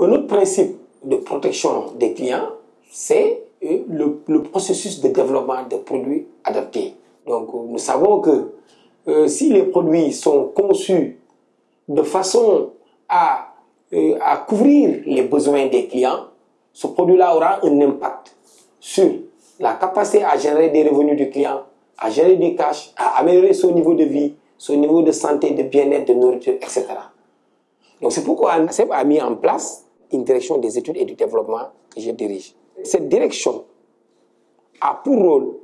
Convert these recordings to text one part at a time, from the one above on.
Un autre principe de protection des clients, c'est euh, le, processus de développement de produits adaptés. Donc, nous savons que euh, si les produits sont conçus de façon à, euh, à couvrir les besoins des clients, ce produit-là aura un impact sur la capacité à générer des revenus du client, à générer du cash, à améliorer son niveau de vie, son niveau de santé, de bien-être, de nourriture, etc. Donc c'est pourquoi ANSEP a mis en place une direction des études et du développement que je dirige. Cette direction a pour rôle,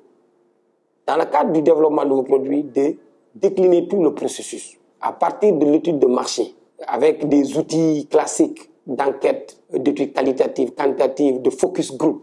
dans le cadre du développement de vos produits, de décliner tout le processus à partir de l'étude de marché, avec des outils classiques d'enquête, d'études qualitatives, quantitatives, de focus group,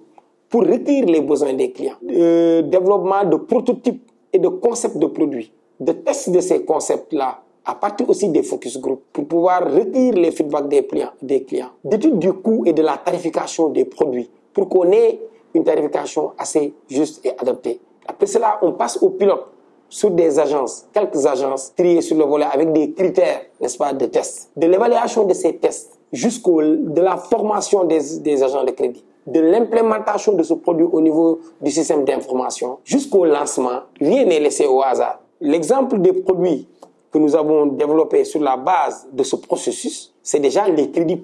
pour recueillir les besoins des clients. Le développement de prototypes et de concepts de produits, de tests de ces concepts-là, à partir aussi des focus group, pour pouvoir recueillir les feedbacks des clients, des clients. Du coût et de la tarification des produits, pour qu'on ait une tarification assez juste et adaptée. Après cela, on passe au pilote sur des agences, quelques agences triées sur le volet avec des critères, n'est-ce pas, de tests. De l'évaluation de ces tests jusqu'au de la formation des, des agents de crédit, de l'implémentation de ce produit au niveau du système d'information jusqu'au lancement, rien n'est laissé au hasard. L'exemple des produits que nous avons développés sur la base de ce processus, c'est déjà les crédits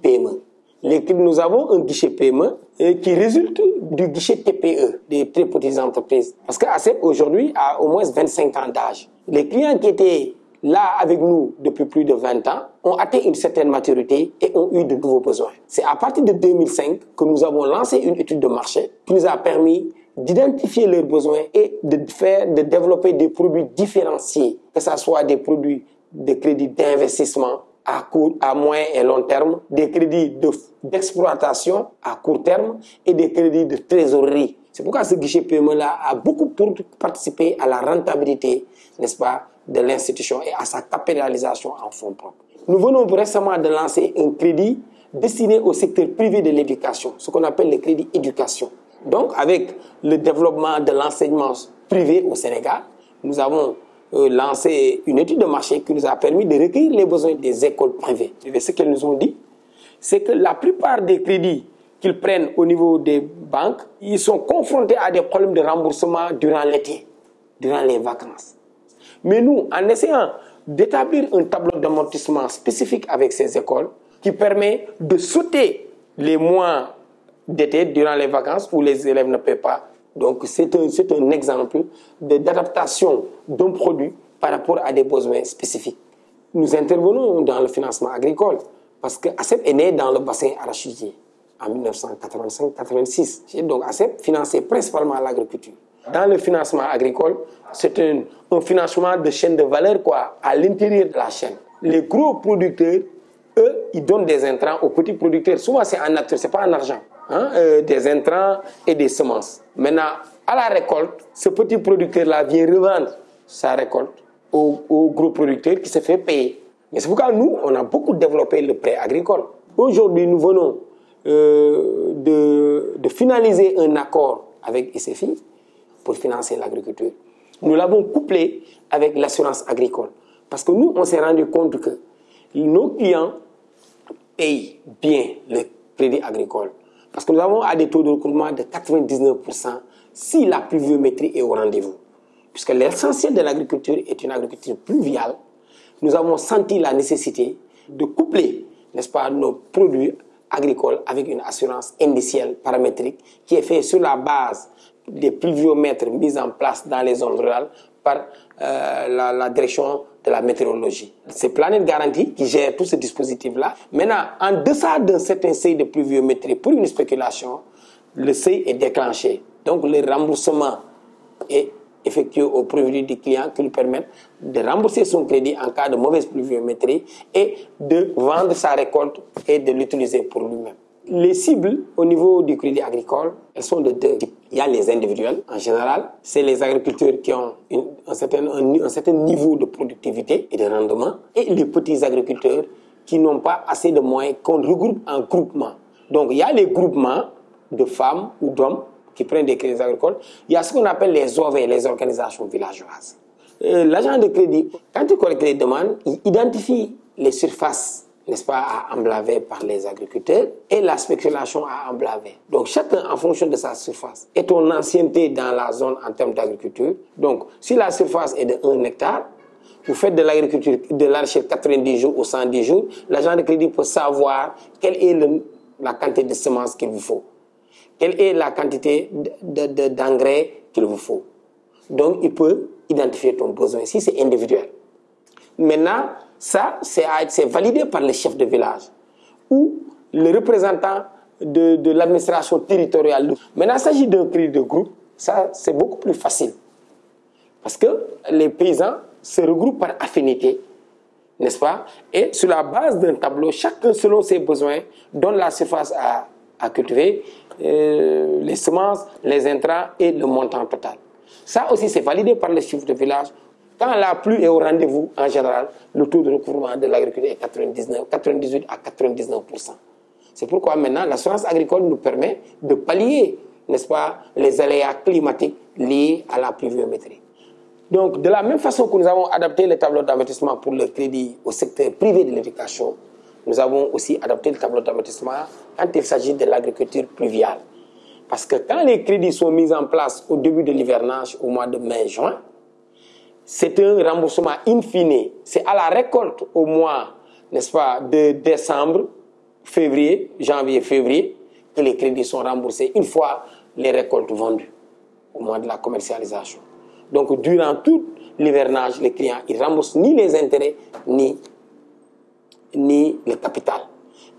les, nous avons un guichet PME euh, qui résulte du guichet TPE, des très petites entreprises. Parce qu'ACEP aujourd'hui a au moins 25 ans d'âge. Les clients qui étaient là avec nous depuis plus de 20 ans ont atteint une certaine maturité et ont eu de nouveaux besoins. C'est à partir de 2005 que nous avons lancé une étude de marché qui nous a permis d'identifier leurs besoins et de faire, de développer des produits différenciés, que ce soit des produits de crédit d'investissement, à court, à moyen et long terme, des crédits d'exploitation à court terme et des crédits de trésorerie. C'est pourquoi ce guichet PME-là a beaucoup participé à la rentabilité, n'est-ce pas, de l'institution et à sa capitalisation en fonds propres. Nous venons récemment de lancer un crédit destiné au secteur privé de l'éducation, ce qu'on appelle le crédit éducation. Donc, avec le développement de l'enseignement privé au Sénégal, nous avons euh, lancé une étude de marché qui nous a permis de recueillir les besoins des écoles privées. Ce qu'elles nous ont dit, c'est que la plupart des crédits qu'ils prennent au niveau des banques, ils sont confrontés à des problèmes de remboursement durant l'été, durant les vacances. Mais nous, en essayant d'établir un tableau d'amortissement spécifique avec ces écoles, qui permet de sauter les mois d'été durant les vacances où les élèves ne paient pas donc c'est un, un, exemple d'adaptation d'un produit par rapport à des besoins spécifiques. Nous intervenons dans le financement agricole parce que ACEP est né dans le bassin arachidier en 1985-86. Donc ACEP finançait principalement l'agriculture. Dans le financement agricole, c'est un, un, financement de chaîne de valeur quoi, à l'intérieur de la chaîne. Les gros producteurs, eux, ils donnent des intrants aux petits producteurs. Souvent c'est en nature, c'est pas en argent. Hein, euh, des intrants et des semences. Maintenant, à la récolte, ce petit producteur-là vient revendre sa récolte au, gros producteur qui se fait payer. Mais c'est pourquoi nous, on a beaucoup développé le prêt agricole. Aujourd'hui, nous venons euh, de, finaliser un accord avec ICFI pour financer l'agriculture. Nous l'avons couplé avec l'assurance agricole. Parce que nous, on s'est rendu compte que nos clients payent bien le crédit agricole. Parce que nous avons à des taux de recouvrement de 99% si la pluviométrie est au rendez-vous. Puisque l'essentiel de l'agriculture est une agriculture pluviale, nous avons senti la nécessité de coupler, n'est-ce pas, nos produits agricoles avec une assurance indicielle paramétrique qui est faite sur la base des pluviomètres mis en place dans les zones rurales par euh, la, direction de la météorologie. C'est Planète Garantie qui gère tout ce dispositif-là. Maintenant, en deçà d'un certain seuil de pluviométrie pour une spéculation, le seuil est déclenché. Donc, le remboursement est effectué au profit du client qui lui permet de rembourser son crédit en cas de mauvaise pluviométrie et de vendre sa récolte et de l'utiliser pour lui-même. Les cibles au niveau du crédit agricole, elles sont de deux types. Il y a les individuels, en général, c'est les agriculteurs qui ont un, certain, un, certain niveau de productivité et de rendement, et les petits agriculteurs qui n'ont pas assez de moyens, qu'on regroupe en groupement. Donc il y a les groupements de femmes ou d'hommes qui prennent des crédits agricoles. Il y a ce qu'on appelle les OV, les organisations villageoises. Euh, l'agent de crédit, quand il collecte les demandes, il identifie les surfaces n'est-ce pas, à emblaver par les agriculteurs et la spéculation à emblaver. Donc chacun en fonction de sa surface et ton ancienneté dans la zone en termes d'agriculture. Donc si la surface est de 1 hectare, vous faites de l'agriculture de l'arachide 90 jours ou 110 jours, l'agent de crédit peut savoir quelle est la quantité de semences qu'il vous faut, quelle est la quantité d'engrais qu'il vous faut. Donc il peut identifier ton besoin si c'est individuel. Maintenant, ça, c'est validé par le chef de village ou le représentant de, l'administration territoriale. Maintenant, il s'agit d'un crédit de groupe. Ça, c'est beaucoup plus facile. Parce que les paysans se regroupent par affinité, n'est-ce pas? Et sur la base d'un tableau, chacun selon ses besoins donne la surface à, cultiver, euh, les semences, les intrants et le montant total. Ça aussi, c'est validé par le chef de village quand la pluie est au rendez-vous, en général, le taux de recouvrement de l'agriculture est 99, 98 à 99% C'est pourquoi maintenant l'assurance agricole nous permet de pallier, n'est-ce pas, les aléas climatiques liés à la pluviométrie. Donc, de la même façon que nous avons adapté le tableau d'investissement pour le crédit au secteur privé de l'éducation, nous avons aussi adapté le tableau d'investissement quand il s'agit de l'agriculture pluviale. Parce que quand les crédits sont mis en place au début de l'hivernage, au mois de mai-juin, c'est un remboursement in fine. C'est à la récolte au mois, n'est-ce pas, de décembre, février, janvier, février, que les crédits sont remboursés une fois les récoltes vendues, au mois de la commercialisation. Donc, durant tout l'hivernage, les clients, ils remboursent ni les intérêts, ni, ni le capital.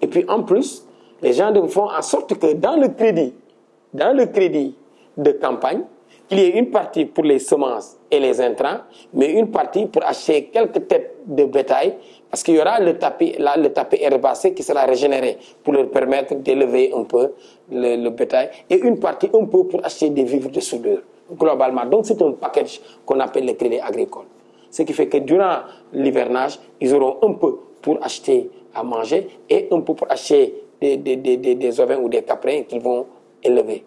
Et puis, en plus, les gens font en sorte que dans le crédit, dans le crédit de campagne, qu'il y ait une partie pour les semences et les intrants, mais une partie pour acheter quelques têtes de bétail, parce qu'il y aura le tapis, là, le tapis herbacé qui sera régénéré pour leur permettre d'élever un peu le, bétail, et une partie un peu pour acheter des vivres de soudure, globalement. Donc c'est un package qu'on appelle le crédit agricole. Ce qui fait que durant l'hivernage, ils auront un peu pour acheter à manger et un peu pour acheter des, des, des, des ovins ou des caprins qu'ils vont élever.